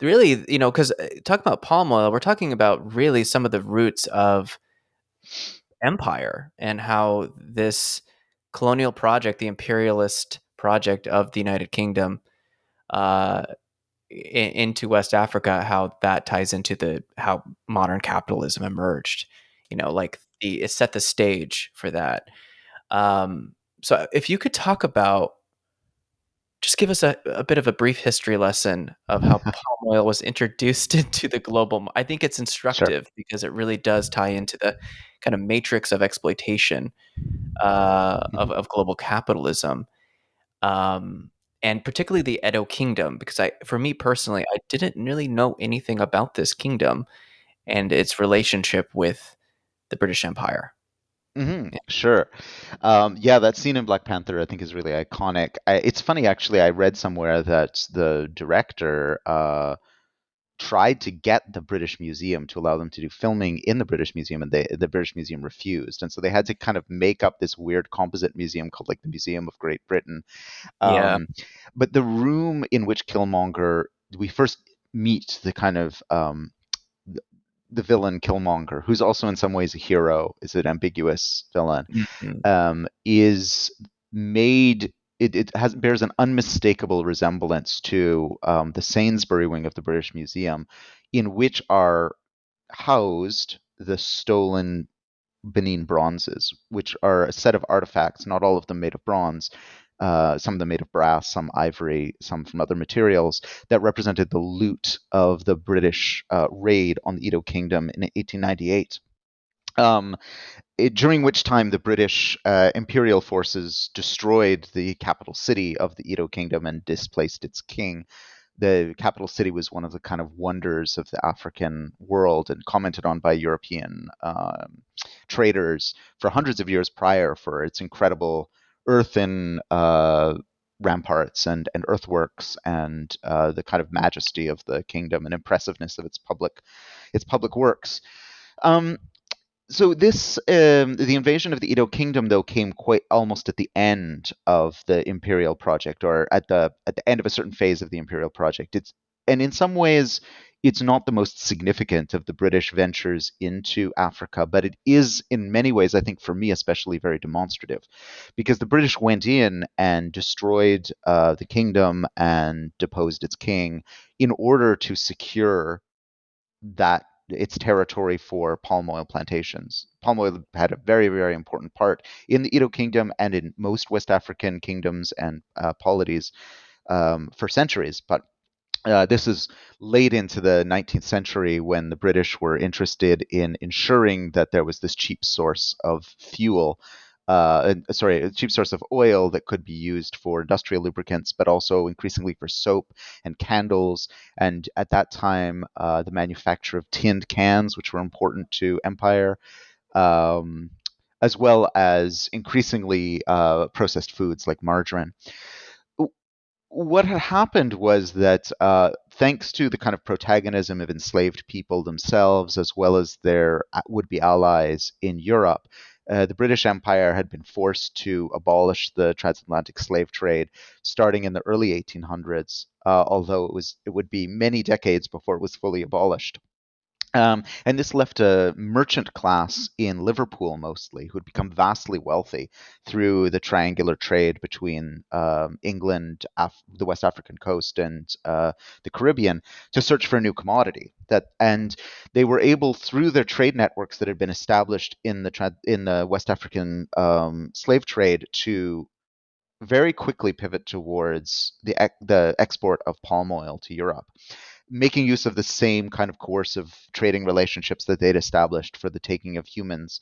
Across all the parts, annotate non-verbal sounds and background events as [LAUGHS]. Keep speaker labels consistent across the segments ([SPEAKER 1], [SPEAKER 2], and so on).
[SPEAKER 1] really, you know, because talking about palm oil, we're talking about really some of the roots of empire and how this colonial project, the imperialist project of the United Kingdom, uh, into West Africa, how that ties into the how modern capitalism emerged. You know, like the, it set the stage for that. Um, so, if you could talk about, just give us a, a bit of a brief history lesson of how [LAUGHS] palm oil was introduced [LAUGHS] into the global. I think it's instructive sure. because it really does tie into the kind of matrix of exploitation uh, mm-hmm. of, of global capitalism. Um, and particularly the Edo Kingdom, because I, for me personally, I didn't really know anything about this kingdom and its relationship with the British Empire.
[SPEAKER 2] Mm-hmm. Sure. Um, yeah, that scene in Black Panther I think is really iconic. I, it's funny actually. I read somewhere that the director uh, tried to get the British Museum to allow them to do filming in the British Museum, and they, the British Museum refused. And so they had to kind of make up this weird composite museum called like the Museum of Great Britain. Um, yeah. But the room in which Killmonger, we first meet the kind of um, the villain Killmonger, who's also in some ways a hero, is an ambiguous villain, mm-hmm. um, is made it, it has bears an unmistakable resemblance to um, the Sainsbury wing of the British Museum, in which are housed the stolen Benin bronzes, which are a set of artifacts, not all of them made of bronze, uh, some of them made of brass, some ivory, some from other materials, that represented the loot of the British uh, raid on the Edo Kingdom in 1898. Um, it, during which time the British uh, imperial forces destroyed the capital city of the Edo kingdom and displaced its king. The capital city was one of the kind of wonders of the African world and commented on by European um, traders for hundreds of years prior for its incredible earthen uh, ramparts and, and earthworks and uh, the kind of majesty of the kingdom and impressiveness of its public its public works. Um, so this um, the invasion of the Edo kingdom though came quite almost at the end of the imperial project or at the at the end of a certain phase of the imperial project it's and in some ways it's not the most significant of the British ventures into Africa, but it is in many ways, I think, for me especially, very demonstrative, because the British went in and destroyed uh, the kingdom and deposed its king in order to secure that its territory for palm oil plantations. Palm oil had a very, very important part in the Edo kingdom and in most West African kingdoms and uh, polities um, for centuries. But uh, this is late into the 19th century when the British were interested in ensuring that there was this cheap source of fuel uh, sorry, a cheap source of oil that could be used for industrial lubricants, but also increasingly for soap and candles. And at that time, uh, the manufacture of tinned cans, which were important to empire, um, as well as increasingly uh, processed foods like margarine. What had happened was that uh, thanks to the kind of protagonism of enslaved people themselves, as well as their uh, would be allies in Europe, uh, the British Empire had been forced to abolish the transatlantic slave trade starting in the early 1800s, uh, although it was it would be many decades before it was fully abolished. Um, and this left a merchant class in Liverpool mostly who had become vastly wealthy through the triangular trade between um, England, Af- the West African coast, and uh, the Caribbean to search for a new commodity. That and they were able through their trade networks that had been established in the tra- in the West African um, slave trade to very quickly pivot towards the the export of palm oil to Europe making use of the same kind of coercive trading relationships that they'd established for the taking of humans.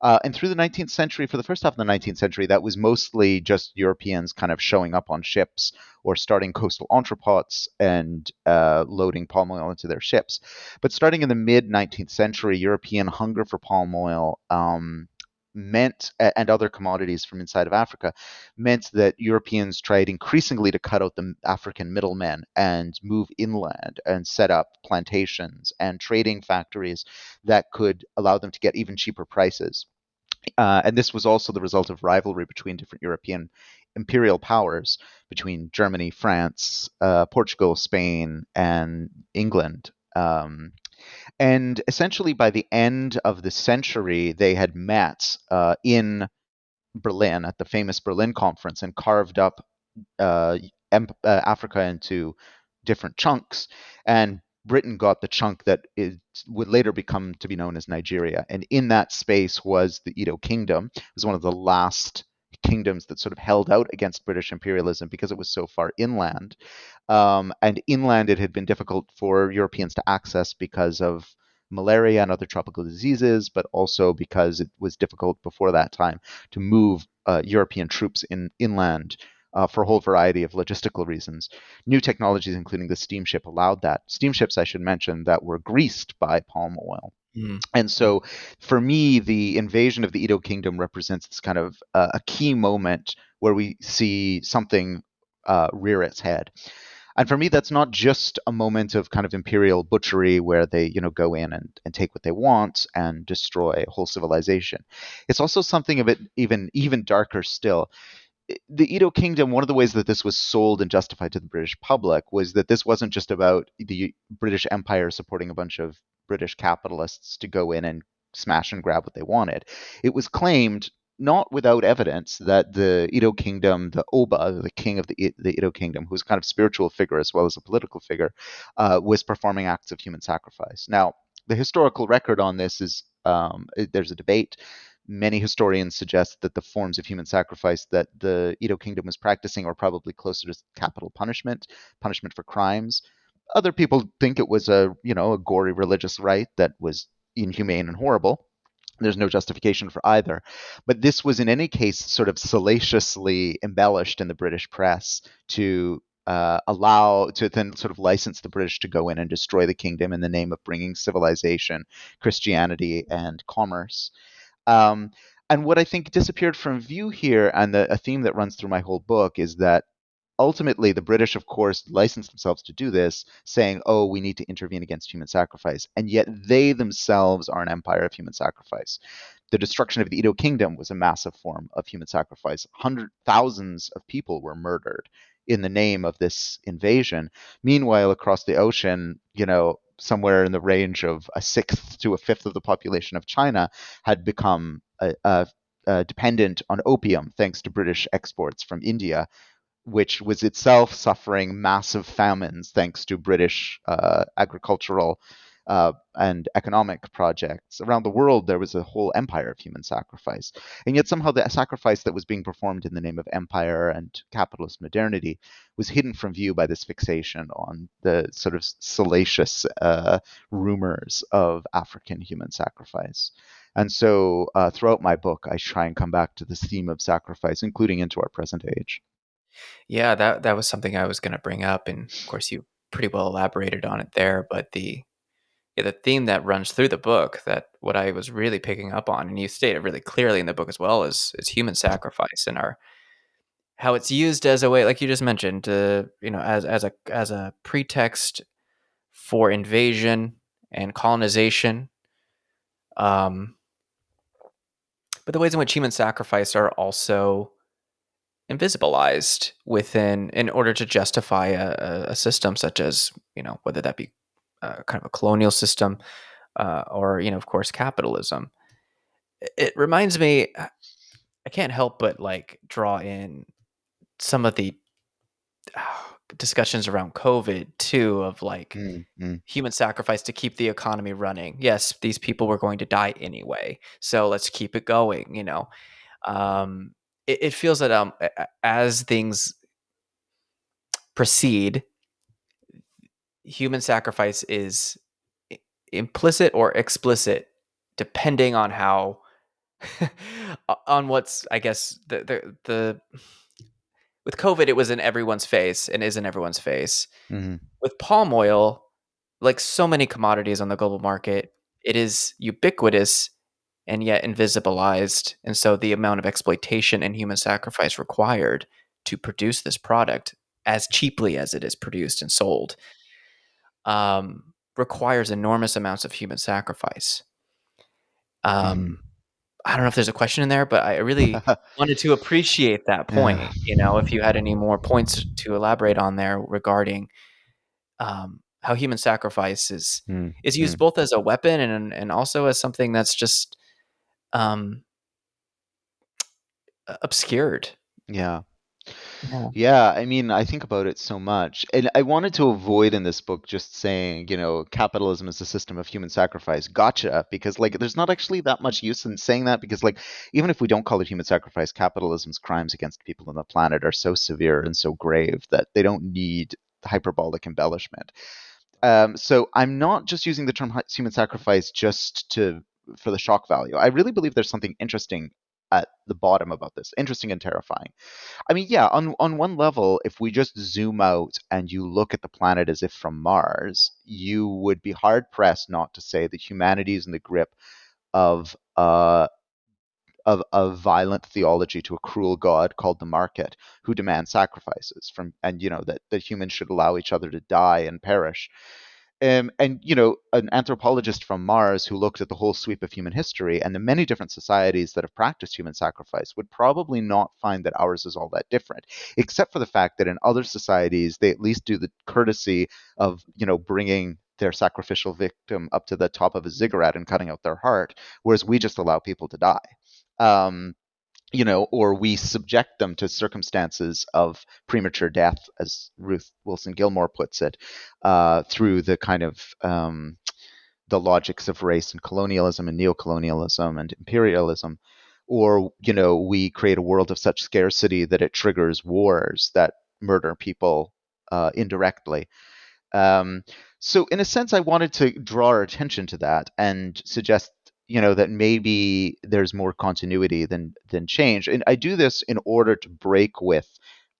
[SPEAKER 2] Uh, and through the 19th century, for the first half of the 19th century, that was mostly just Europeans kind of showing up on ships or starting coastal entrepots and uh, loading palm oil into their ships. But starting in the mid 19th century, European hunger for palm oil um, meant and other commodities from inside of Africa meant that Europeans tried increasingly to cut out the African middlemen and move inland and set up plantations and trading factories that could allow them to get even cheaper prices. Uh, and this was also the result of rivalry between different European imperial powers between Germany, France, uh, Portugal, Spain, and England. Um, and essentially, by the end of the century, they had met uh, in Berlin at the famous Berlin Conference and carved up uh, uh, Africa into different chunks. And Britain got the chunk that would later become to be known as Nigeria. And in that space was the Edo Kingdom. It was one of the last kingdoms that sort of held out against British imperialism because it was so far inland. Um, and inland, it had been difficult for Europeans to access because of malaria and other tropical diseases, but also because it was difficult before that time to move uh, European troops in inland uh, for a whole variety of logistical reasons. New technologies, including the steamship, allowed that. Steamships, I should mention, that were greased by palm oil. Mm. And so, for me, the invasion of the Edo kingdom represents this kind of uh, a key moment where we see something uh, rear its head. And for me, that's not just a moment of kind of imperial butchery where they, you know, go in and, and take what they want and destroy a whole civilization. It's also something of it even even darker still the Edo Kingdom, one of the ways that this was sold and justified to the British public was that this wasn't just about the British Empire supporting a bunch of British capitalists to go in and smash and grab what they wanted. It was claimed, not without evidence, that the Edo Kingdom, the Oba, the king of the, the Edo Kingdom, who was kind of spiritual figure as well as a political figure, uh, was performing acts of human sacrifice. Now, the historical record on this is um, there's a debate many historians suggest that the forms of human sacrifice that the Edo kingdom was practicing are probably closer to capital punishment, punishment for crimes. Other people think it was a, you know, a gory religious rite that was inhumane and horrible. There's no justification for either. But this was, in any case, sort of salaciously embellished in the British press to uh, allow to then sort of license the British to go in and destroy the kingdom in the name of bringing civilization, Christianity, and commerce. Um, and what I think disappeared from view here, and the, a theme that runs through my whole book, is that ultimately the British, of course, licensed themselves to do this, saying, oh, we need to intervene against human sacrifice. And yet they themselves are an empire of human sacrifice. The destruction of the Edo kingdom was a massive form of human sacrifice. Hundred thousands of people were murdered in the name of this invasion. Meanwhile, across the ocean, you know, somewhere in the range of a sixth to a fifth of the population of China had become a, a, a dependent on opium thanks to British exports from India, which was itself suffering massive famines thanks to British uh, agricultural uh, and economic projects. Around the world, there was a whole empire of human sacrifice. And yet, somehow, the sacrifice that was being performed in the name of empire and capitalist modernity was hidden from view by this fixation on the sort of salacious uh, rumors of African human sacrifice. And so, uh, throughout my book, I try and come back to this theme of sacrifice, including into our present age.
[SPEAKER 1] Yeah, that that was something I was going to bring up, and of course, you pretty well elaborated on it there. But the yeah, the theme that runs through the book that what I was really picking up on, and you state it really clearly in the book as well, is is human sacrifice and our how it's used as a way, like you just mentioned, uh, you know, as as a as a pretext for invasion and colonization. Um, but the ways in which human sacrifice are also invisibilized within in order to justify a, a system such as you know whether that be uh, kind of a colonial system, uh, or you know, of course, capitalism. It reminds me. I can't help but like draw in some of the uh, discussions around COVID too, of like mm-hmm. human sacrifice to keep the economy running. Yes, these people were going to die anyway, so let's keep it going. You know, um, it, it feels that um, as things proceed human sacrifice is implicit or explicit depending on how [LAUGHS] on what's i guess the, the the with covid it was in everyone's face and is in everyone's face mm-hmm. with palm oil like so many commodities on the global market it is ubiquitous and yet invisibilized and so the amount of exploitation and human sacrifice required to produce this product as cheaply as it is produced and sold um, requires enormous amounts of human sacrifice. Um, mm. I don't know if there's a question in there, but I really [LAUGHS] wanted to appreciate that point.
[SPEAKER 2] Yeah.
[SPEAKER 1] You know, if you had any more points to elaborate on there regarding um, how human sacrifice is
[SPEAKER 2] Mm,
[SPEAKER 1] is used
[SPEAKER 2] mm.
[SPEAKER 1] both as a weapon and and also as something that's just um, obscured.
[SPEAKER 2] Yeah.
[SPEAKER 1] Yeah.
[SPEAKER 2] Yeah, I mean, I think about it so much. And I wanted to avoid in this book just saying, you know, capitalism is a system of human sacrifice. Gotcha. Because, like, there's not actually that much use in saying that because, like, even if we don't call it human sacrifice, capitalism's crimes against people on the planet are so severe and so grave that they don't need hyperbolic embellishment. Um, so I'm not just using the term human sacrifice just to for the shock value. I really believe there's something interesting at the bottom about this, interesting and terrifying. I mean, yeah, on on one level, if we just zoom out and you look at the planet as if from Mars, you would be hard pressed not to say that humanity is in the grip of uh, of a violent theology to a cruel god called the market, who demands sacrifices from, and you know that that humans should allow each other to die and perish. Um, and you know, an anthropologist from Mars who looked at the whole sweep of human history and the many different societies that have practiced human sacrifice would probably not find that ours is all that different, except for the fact that in other societies they at least do the courtesy of you know bringing their sacrificial victim up to the top of a ziggurat and cutting out their heart, whereas we just allow people to die. Um, you know, or we subject them to circumstances of premature death, as Ruth Wilson Gilmore puts it, uh, through the kind of um, the logics of race and colonialism and neocolonialism and imperialism. Or, you know, we create a world of such scarcity that it triggers wars that murder people uh, indirectly. Um, so, in a sense, I wanted to draw our attention to that and suggest, you know, that maybe there's more continuity than than change. And I do this in order to break with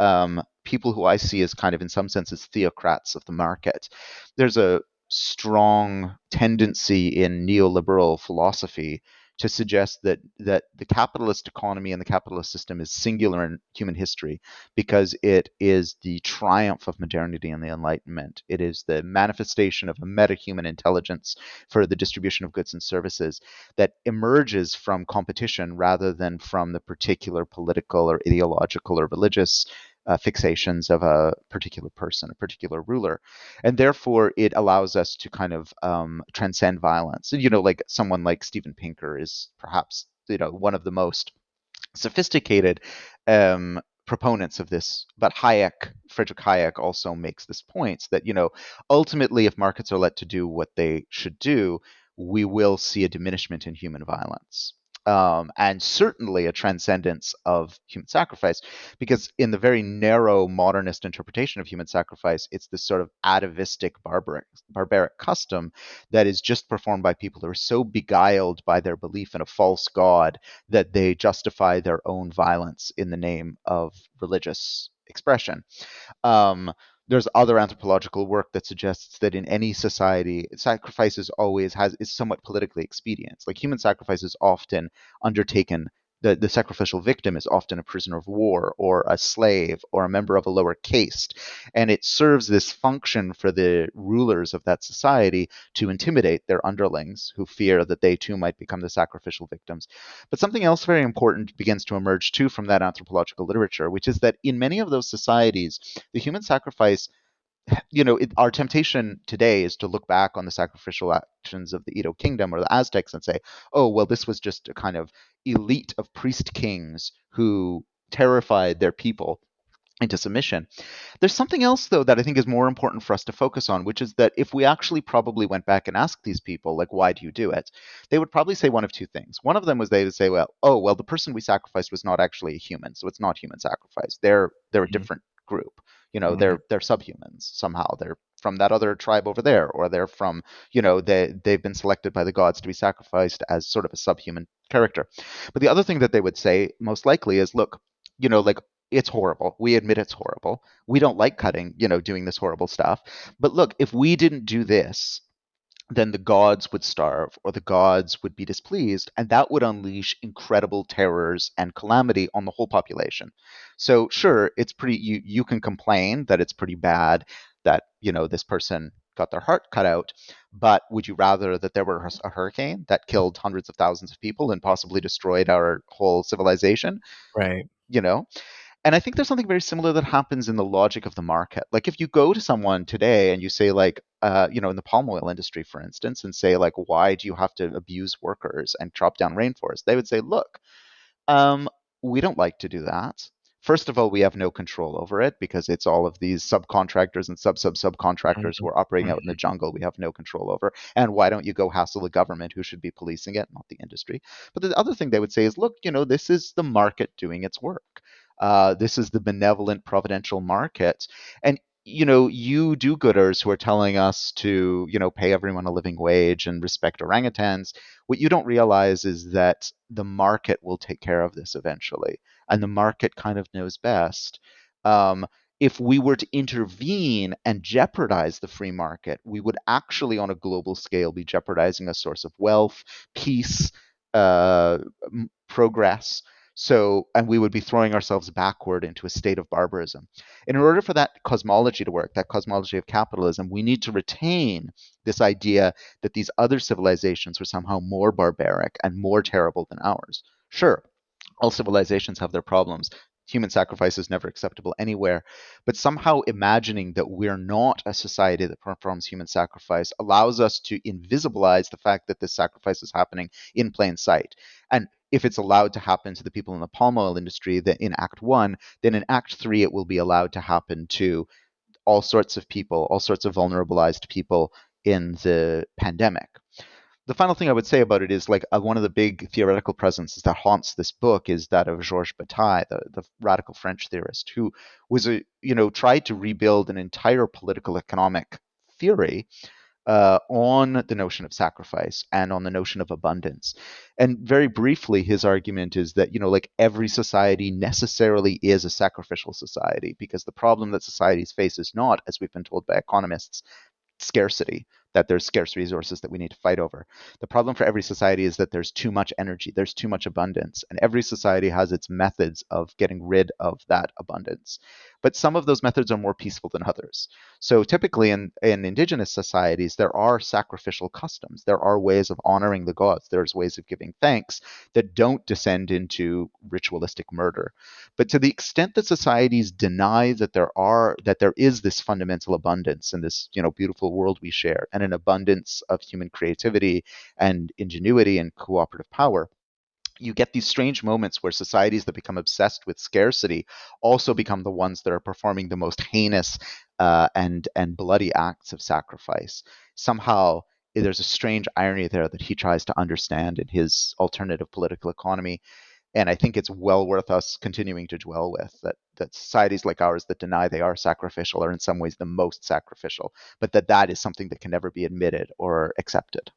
[SPEAKER 2] um, people who I see as kind of, in some senses, theocrats of the market. There's a strong tendency in neoliberal philosophy to suggest that that the capitalist economy and the capitalist system is singular in human history because it is the triumph of modernity and the enlightenment. It is the manifestation of a meta-human intelligence for the distribution of goods and services that emerges from competition rather than from the particular political or ideological or religious uh, fixations of a particular person, a particular ruler, and therefore it allows us to kind of um, transcend violence. And, you know, like someone like Steven Pinker is perhaps you know one of the most sophisticated um, proponents of this. But Hayek, Friedrich Hayek, also makes this point that you know ultimately, if markets are let to do what they should do, we will see a diminishment in human violence um, and certainly a transcendence of human sacrifice, because in the very narrow modernist interpretation of human sacrifice, it's this sort of atavistic barbaric, barbaric custom that is just performed by people who are so beguiled by their belief in a false god that they justify their own violence in the name of religious expression. Um, there's other anthropological work that suggests that in any society, sacrifices always has is somewhat politically expedient. Like human sacrifice is often undertaken. The, the sacrificial victim is often a prisoner of war or a slave or a member of a lower caste. And it serves this function for the rulers of that society to intimidate their underlings who fear that they too might become the sacrificial victims. But something else very important begins to emerge too from that anthropological literature, which is that in many of those societies, the human sacrifice you know, it, our temptation today is to look back on the sacrificial actions of the Edo kingdom or the Aztecs and say, oh, well, this was just a kind of elite of priest kings who terrified their people into submission. There's something else, though, that I think is more important for us to focus on, which is that if we actually probably went back and asked these people, like, why do you do it? They would probably say one of two things. One of them was they would say, well, oh, well, the person we sacrificed was not actually a human, so it's not human sacrifice. They're they're a
[SPEAKER 1] Mhm.
[SPEAKER 2] different group. You know,
[SPEAKER 1] Mhm.
[SPEAKER 2] they're they're subhumans somehow. They're from that other tribe over there, or they're from, you know, they they've been selected by the gods to be sacrificed as sort of a subhuman character. But the other thing that they would say most likely is, look, you know, like it's horrible. We admit it's horrible. We don't like cutting, you know, doing this horrible stuff. But look, if we didn't do this, then the gods would starve or the gods would be displeased, and that would unleash incredible terrors and calamity on the whole population. So, sure, it's pretty, you, you can complain that it's pretty bad that, you know, this person got their heart cut out. But would you rather that there were a hurricane that killed hundreds of thousands of people and possibly destroyed our whole civilization?
[SPEAKER 1] Right.
[SPEAKER 2] You know? And I think there's something very similar that happens in the logic of the market. Like if you go to someone today and you say, like, uh, you know, in the palm oil industry, for instance, and say, like, why do you have to abuse workers and chop down rainforests? They would say, look, um, we don't like to do that. First of all, we have no control over it because it's all of these subcontractors and sub sub subcontractors mm-hmm. who are operating out in the mm-hmm. jungle. We have no control over. And why don't you go hassle the government who should be policing it, not the industry? But the other thing they would say is, look, you know, this is the market doing its work. Uh, this is the benevolent providential market. And you know, you do-gooders who are telling us to, you know, pay everyone a living wage and respect orangutans, what you don't realize is that the market will take care of this eventually, and the market kind of knows best. Um, if we were to intervene and jeopardize the free market, we would actually, on a global scale, be jeopardizing a source of wealth, peace, uh, progress, so, and we would be throwing ourselves backward into a state of barbarism. In order for that cosmology to work, that cosmology of capitalism, we need to retain this idea that these other civilizations were somehow more barbaric and more terrible than ours. Sure, all civilizations have their problems. Human sacrifice is never acceptable anywhere. But somehow imagining that we're not a society that performs human sacrifice allows us to invisibilize the fact that this sacrifice is happening in plain sight. And if it's allowed to happen to the people in the palm oil industry that in act one then in act three it will be allowed to happen to all sorts of people all sorts of vulnerabilized people in the pandemic. The final thing I would say about it is like uh, one of the big theoretical presences that haunts this book is that of Georges Bataille, the, the radical French theorist, who was a you know tried to rebuild an entire political economic theory uh, on the notion of sacrifice and on the notion of abundance. And very briefly, his argument is that, you know, like every society necessarily is a sacrificial society because the problem that societies face is not, as we've been told by economists, scarcity that there's scarce resources that we need to fight over. The problem for every society is that there's too much energy, there's too much abundance, and every society has its methods of getting rid of that abundance. But some of those methods are more peaceful than others. So typically in, in indigenous societies, there are sacrificial customs. There are ways of honoring the gods. There's ways of giving thanks that don't descend into ritualistic murder. But to the extent that societies deny that there are that there is this fundamental abundance in this, you know, beautiful world we share, and an abundance of human creativity and ingenuity and cooperative power you get these strange moments where societies that become obsessed with scarcity also become the ones that are performing the most heinous uh, and and bloody acts of sacrifice. Somehow, there's a strange irony there that he tries to understand in his alternative political economy, and I think it's well worth us continuing to dwell with that that societies like ours that deny they are sacrificial are in some ways the most sacrificial, but that that is something that can never be admitted or accepted.